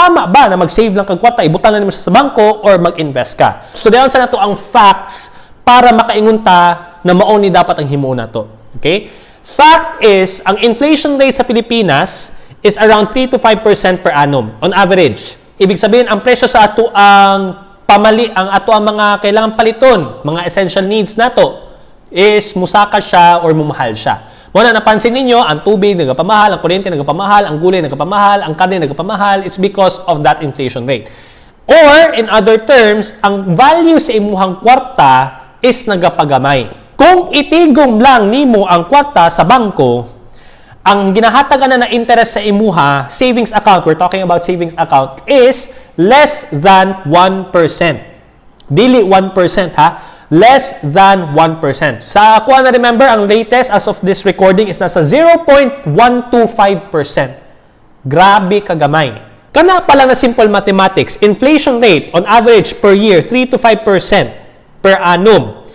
tama ba na mag-save lang kag kwarta, ibutangan mo siya sa bangko or mag-invest ka? So dayon sa nato ang facts para makaingon ta na mao ni dapat ang himo na to. Okay? Fact is, ang inflation rate sa Pilipinas is around 3 to 5% per annum on average. Ibig sabihin, ang presyo sa ato ang pamali, ang ato ang mga kailangan paliton, mga essential needs nato is musaka siya or mumahal siya. Muna napansin ninyo, ang tubig nagpamahal, ang kuryente nagpamahal, ang gulay nagpamahal, ang karne nagpamahal, it's because of that inflation rate. Or, in other terms, ang value sa imuhang kwarta is nagapagamay. Kung itigom lang nimo ang kwarta sa bangko, ang ginahatagan na na interest sa imuha, savings account, we're talking about savings account, is less than 1%. Dili 1% ha? Less than 1%. Sa ako na remember, ang latest as of this recording is nasa 0.125%. Grabe kagamay. Kana pala na simple mathematics, inflation rate on average per year, 3 to 5% per annum.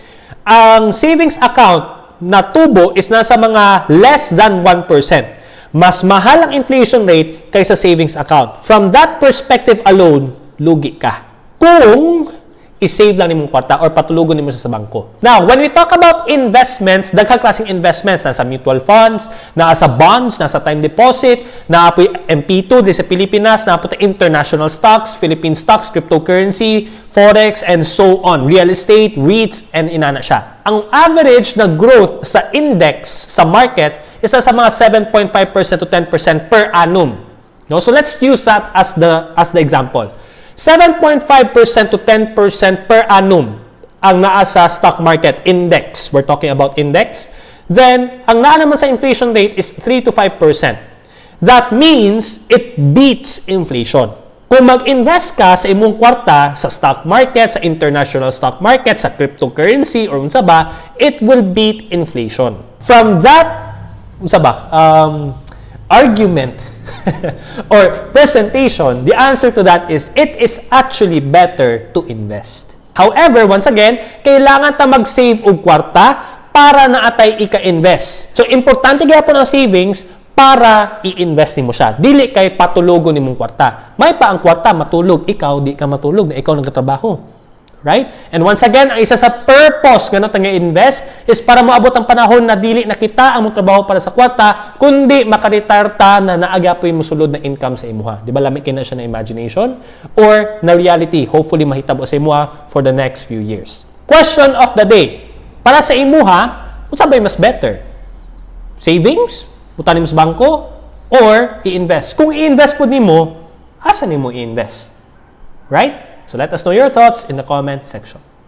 Ang savings account na tubo is nasa mga less than 1%. Mas mahal ang inflation rate kaysa savings account. From that perspective alone, lugi ka. Kung i-save lang nimong kwarta or patulugon nimo sa bangko. Now, when we talk about investments, daghang klaseng investments nasa mutual funds, nasa bonds, nasa time deposit, na po MP2 di sa Pilipinas, na po international stocks, Philippine stocks, cryptocurrency, forex and so on, real estate, REITs and inana siya. Ang average na growth sa index sa market is sa mga 7.5% to 10% per annum. No? So let's use that as the as the example. 7.5% to 10% per annum ang naa stock market index. We're talking about index. Then, ang naa naman sa inflation rate is 3 to 5%. That means it beats inflation. Kung mag-invest ka sa imong kwarta sa stock market, sa international stock market, sa cryptocurrency, or unsa ba, it will beat inflation. From that, unsa ba, um, argument, or presentation, the answer to that is it is actually better to invest. However, once again, kailangan ta mag-save og kwarta para naatay ika-invest. So, importante gyapon ang savings para i-invest nimo siya. Dili kay patulogon nimong kwarta. May pa ang kwarta matulog, ikaw di ka matulog na ikaw nagtatrabaho. Right? And once again, ang isa sa purpose nga natin invest is para moabot ang panahon na dili na kita ang trabaho para sa kwarta, kundi makaretire ta na naagapoy mo sulod na income sa imuha. Di ba lamig kina siya na imagination? Or na reality, hopefully mahitabo sa imuha for the next few years. Question of the day. Para sa imuha, unsa ba mas better? Savings? Butan mo sa bangko? Or i-invest? Kung i-invest po nimo, asa nimo i-invest? Right? So let us know your thoughts in the comment section.